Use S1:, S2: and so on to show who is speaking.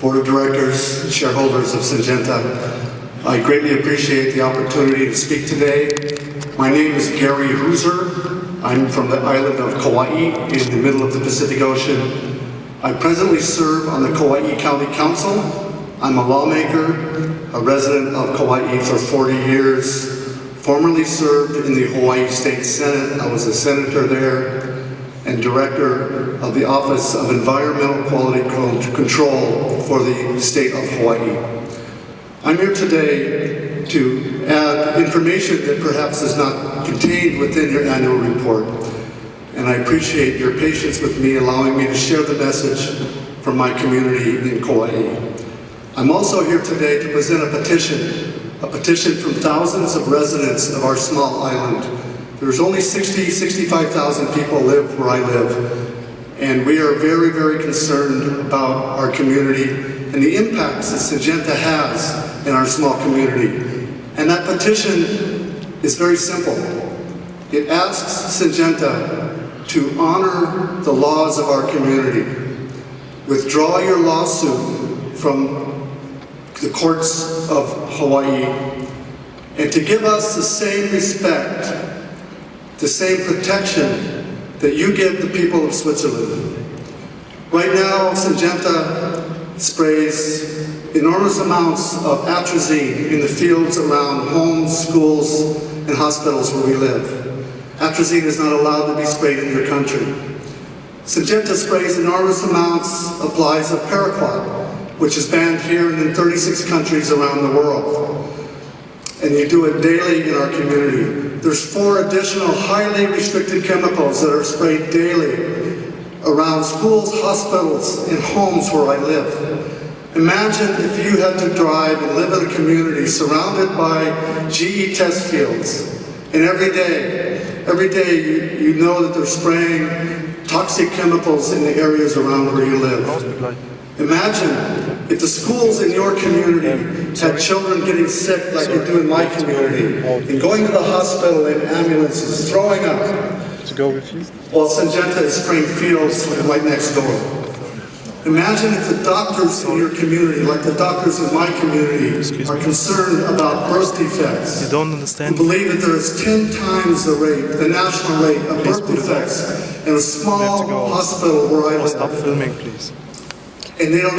S1: Board of Directors, shareholders of Syngenta. I greatly appreciate the opportunity to speak today. My name is Gary Hooser. I'm from the island of Kauai in the middle of the Pacific Ocean. I presently serve on the Kauai County Council. I'm a lawmaker, a resident of Kauai for 40 years, formerly served in the Hawaii State Senate. I was a senator there and director of the Office of Environmental Quality Control for the state of Hawaii. I'm here today to add information that perhaps is not contained within your annual report. And I appreciate your patience with me allowing me to share the message from my community in Kauai. I'm also here today to present a petition, a petition from thousands of residents of our small island there's only 60, 65,000 people live where I live, and we are very, very concerned about our community and the impacts that Syngenta has in our small community. And that petition is very simple. It asks Syngenta to honor the laws of our community, withdraw your lawsuit from the courts of Hawaii, and to give us the same respect the same protection that you give the people of Switzerland. Right now, Syngenta sprays enormous amounts of atrazine in the fields around homes, schools, and hospitals where we live. Atrazine is not allowed to be sprayed in your country. Syngenta sprays enormous amounts, of applies of paraquat, which is banned here and in 36 countries around the world and you do it daily in our community. There's four additional highly restricted chemicals that are sprayed daily around schools, hospitals, and homes where I live. Imagine if you had to drive and live in a community surrounded by GE test fields, and every day, every day you, you know that they're spraying toxic chemicals in the areas around where you live. Imagine if the schools in your community had children getting sick like you do in my community, and going to the hospital in ambulances, throwing up,
S2: to go with you?
S1: while Syngenta is spraying fields right next door. Imagine if the doctors in your community, like the doctors in my community, are concerned about birth defects.
S2: You don't understand?
S1: Who believe that there is 10 times the rate, the national rate of birth defects in a small hospital where I live.
S2: Stop filming, please.
S1: And they don't